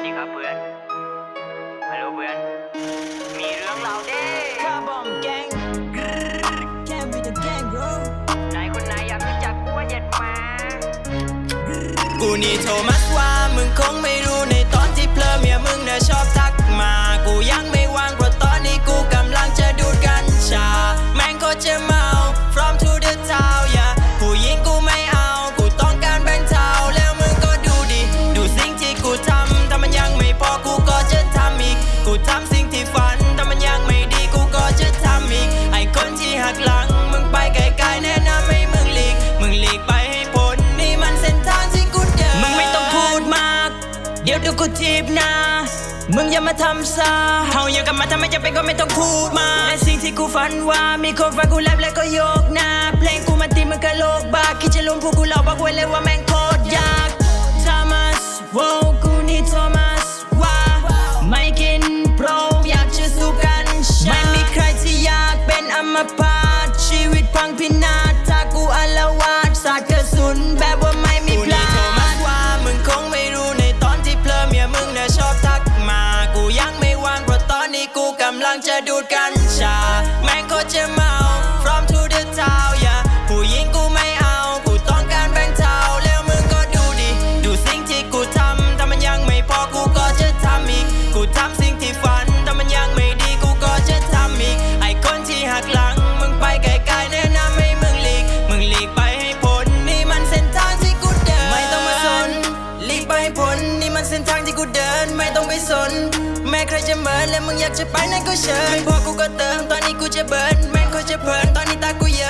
วัสดีครับเพื่อน ฮัลโหลเพื่อน มีเรื่องเล่าเด้ Carbon gang Can't be the gang bro นายคนไหนอยากรู้จักกูว่าเหย็ดมา กูนี่โทมัสว่ามึงคงไม่รู้ในตอนที่เพลอเมียมึงน่ะ เดี๋ยวดูกูทีบหน้ามึงอย่ามาทำซาเฮาอย่กันมาทำไมจะเป็นก็ไม่ต้องพูดมาและสิ่งที่กูฝันว่ามีคนฟังกูแรปแล้วก็โยกหน้าเพลงกูมันตีมันกะโลกบ้าคิดจะลุมพวกกูหลอกบอกไว้เลยว่าแม่ง ลังจะดูดกัญชา แม่งโคตรจะเมา from to the town yeah ผู้หญิงกูไม่เอา กูต้องการแบงเทาแล้วมึงก็ดูดิ ดูสิ่งที่กูทำถ้ามันยังไม่พอกูก็จะทำอีก กูทำสิ่งที่ฝันถ้ามันยังไม่ดีกูก็จะทำอีก ไอคนที่หักหลัง มึงไปไกลๆแนะนำให้มึงหลีก มึงหลีกไปให้พ้นนี่มันเส้นทางที่กูเดิน ไม่ต้องมาสนหลีกไปให้พ้นนี่มันเส้นทางที่กูเดิน ไม่ต้องไปสน แม้ใครจะเหมินและมึงอยากจะไปไหนก็เชิญไม่พอกูก็เติมตอนนี้กูจะเบิร์นแม่งเขาจะเพลินตอนนี้ตากูเยิ้ม